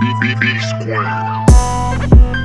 B B B square.